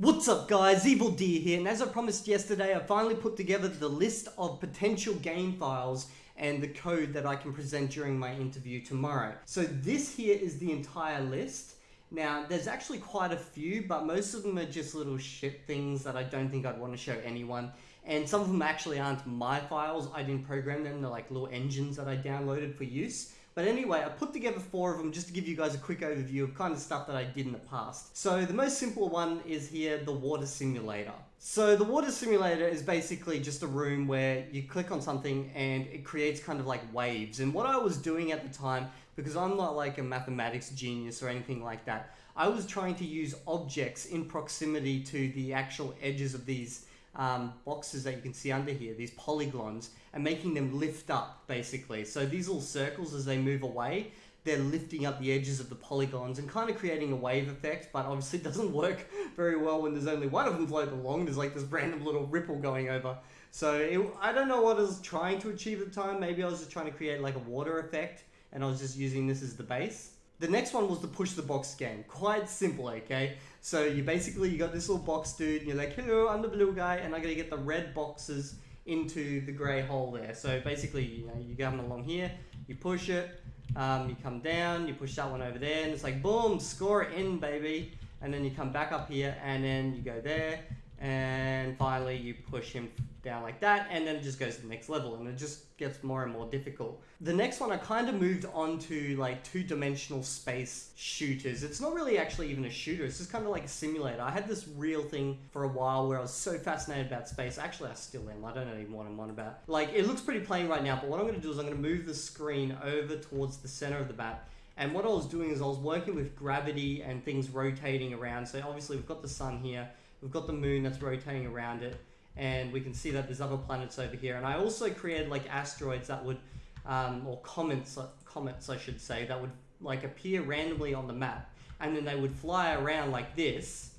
What's up guys, Evildea here, and as I promised yesterday, I finally put together the list of potential game files and the code that I can present during my interview tomorrow. So this here is the entire list. Now, there's actually quite a few, but most of them are just little shit things that I don't think I'd want to show anyone. And some of them actually aren't my files, I didn't program them, they're like little engines that I downloaded for use. But anyway, I put together four of them just to give you guys a quick overview of kind of stuff that I did in the past. So the most simple one is here, the water simulator. So the water simulator is basically just a room where you click on something and it creates kind of like waves. And what I was doing at the time, because I'm not like a mathematics genius or anything like that, I was trying to use objects in proximity to the actual edges of these um, boxes that you can see under here, these polygons, and making them lift up basically. So these little circles as they move away, they're lifting up the edges of the polygons and kind of creating a wave effect, but obviously it doesn't work very well when there's only one of them floating along. There's like this random little ripple going over. So it, I don't know what I was trying to achieve at the time. Maybe I was just trying to create like a water effect and I was just using this as the base. The next one was the push the box game. Quite simple, okay? So you basically, you got this little box dude, and you're like, hello, I'm the blue guy, and I'm gonna get the red boxes into the grey hole there. So basically, you know, you come along here, you push it, um, you come down, you push that one over there, and it's like, boom, score in, baby. And then you come back up here, and then you go there, and finally you push him down like that and then it just goes to the next level and it just gets more and more difficult. The next one I kind of moved on to like two-dimensional space shooters. It's not really actually even a shooter, it's just kind of like a simulator. I had this real thing for a while where I was so fascinated about space. Actually, I still am. I don't even what I'm on about. Like, it looks pretty plain right now, but what I'm going to do is I'm going to move the screen over towards the center of the map and what I was doing is I was working with gravity and things rotating around. So obviously we've got the sun here, we've got the moon that's rotating around it, and we can see that there's other planets over here. And I also created like asteroids that would, um, or comets, comets I should say, that would like appear randomly on the map, and then they would fly around like this,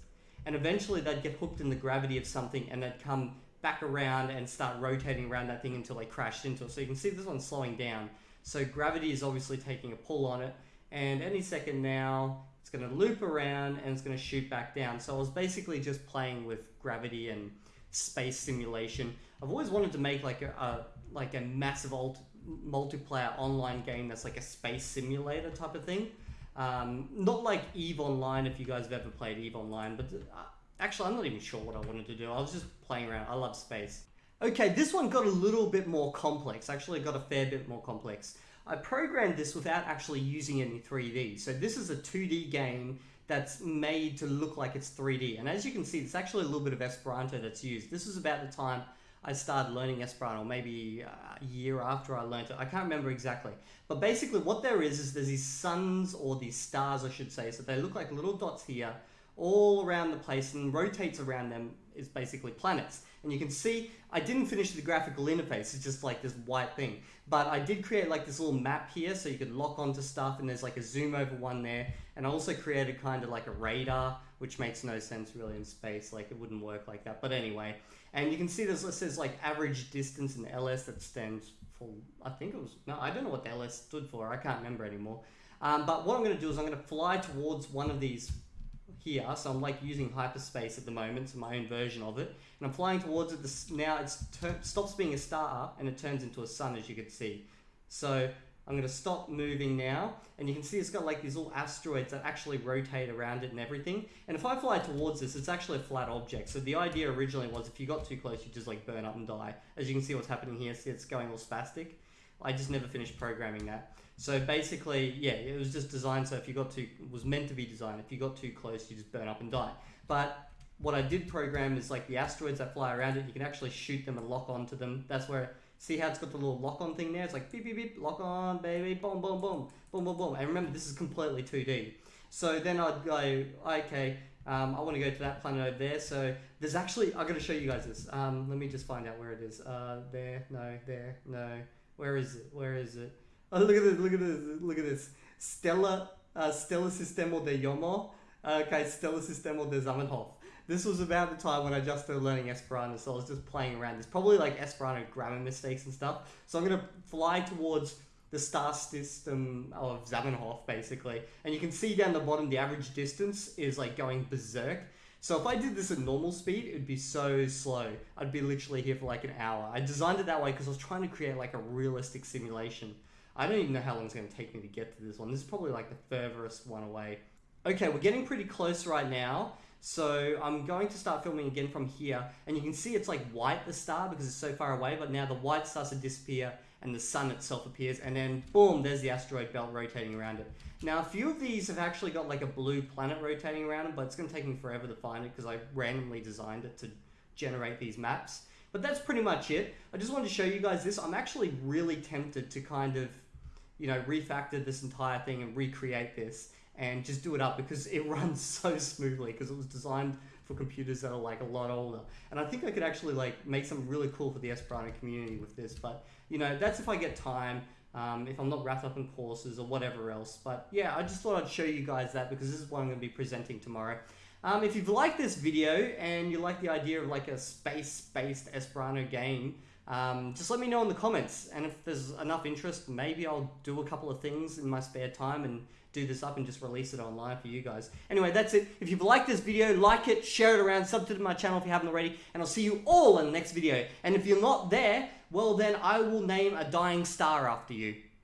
and eventually they'd get hooked in the gravity of something, and they'd come back around and start rotating around that thing until they crashed into it. So you can see this one's slowing down. So gravity is obviously taking a pull on it, and any second now it's going to loop around and it's going to shoot back down. So I was basically just playing with gravity and space simulation. I've always wanted to make like a, a like a massive alt multiplayer online game that's like a space simulator type of thing. Um, not like Eve Online if you guys have ever played Eve Online, but uh, actually I'm not even sure what I wanted to do. I was just playing around. I love space. Okay, this one got a little bit more complex. Actually, got a fair bit more complex. I programmed this without actually using any 3D. So this is a 2D game that's made to look like it's 3D. And as you can see, it's actually a little bit of Esperanto that's used. This is about the time I started learning Esperanto, maybe uh, a year after I learned it. I can't remember exactly. But basically what there is, is there's these suns or these stars, I should say. So they look like little dots here all around the place and rotates around them is basically planets. And you can see, I didn't finish the graphical interface, it's just like this white thing. But I did create like this little map here so you could lock onto stuff and there's like a zoom over one there. And I also created kind of like a radar, which makes no sense really in space, like it wouldn't work like that. But anyway, and you can see this, says like average distance in LS that stands for, I think it was, no, I don't know what the LS stood for, I can't remember anymore. Um, but what I'm going to do is I'm going to fly towards one of these here. So I'm like using hyperspace at the moment, so my own version of it. And I'm flying towards it. This, now it stops being a star and it turns into a sun, as you can see. So I'm going to stop moving now. And you can see it's got like these little asteroids that actually rotate around it and everything. And if I fly towards this, it's actually a flat object. So the idea originally was if you got too close, you just like burn up and die. As you can see what's happening here, see it's going all spastic. I just never finished programming that. So basically, yeah, it was just designed so if you got too, was meant to be designed, if you got too close, you just burn up and die. But what I did program is like the asteroids that fly around it, you can actually shoot them and lock onto them. That's where, see how it's got the little lock on thing there? It's like beep, beep, beep, lock on, baby, boom, boom, boom, boom, boom, boom. And remember, this is completely 2D. So then I'd go, okay, um, I want to go to that planet over there. So there's actually, I'm going to show you guys this. Um, let me just find out where it is. Uh, there, no, there, no. Where is it? Where is it? Oh, look at this! Look at this! Look at this! Stella, uh, Stella Sistema de Yomo. Okay, Stella Sistema de Zamenhof. This was about the time when I just started learning Esperanto, so I was just playing around. There's probably like Esperanto grammar mistakes and stuff. So I'm gonna fly towards the star system of Zamenhof, basically. And you can see down the bottom, the average distance is like going berserk. So if I did this at normal speed, it would be so slow. I'd be literally here for like an hour. I designed it that way because I was trying to create like a realistic simulation. I don't even know how long it's going to take me to get to this one. This is probably like the furthest one away. Okay, we're getting pretty close right now. So I'm going to start filming again from here. And you can see it's like white, the star, because it's so far away. But now the white starts to disappear and the sun itself appears. And then boom, there's the asteroid belt rotating around it. Now, a few of these have actually got like a blue planet rotating around them, but it's going to take me forever to find it because I randomly designed it to generate these maps. But that's pretty much it. I just wanted to show you guys this. I'm actually really tempted to kind of, you know, refactor this entire thing and recreate this and just do it up because it runs so smoothly because it was designed for computers that are like a lot older. And I think I could actually like make something really cool for the Esperanto community with this. But you know, that's if I get time. Um, if I'm not wrapped up in courses or whatever else. But yeah, I just thought I'd show you guys that because this is what I'm going to be presenting tomorrow. Um, if you've liked this video and you like the idea of like a space-based Esperanto game, um, just let me know in the comments. And if there's enough interest, maybe I'll do a couple of things in my spare time and do this up and just release it online for you guys. Anyway, that's it. If you've liked this video, like it, share it around, sub to my channel if you haven't already, and I'll see you all in the next video. And if you're not there, well then I will name a dying star after you.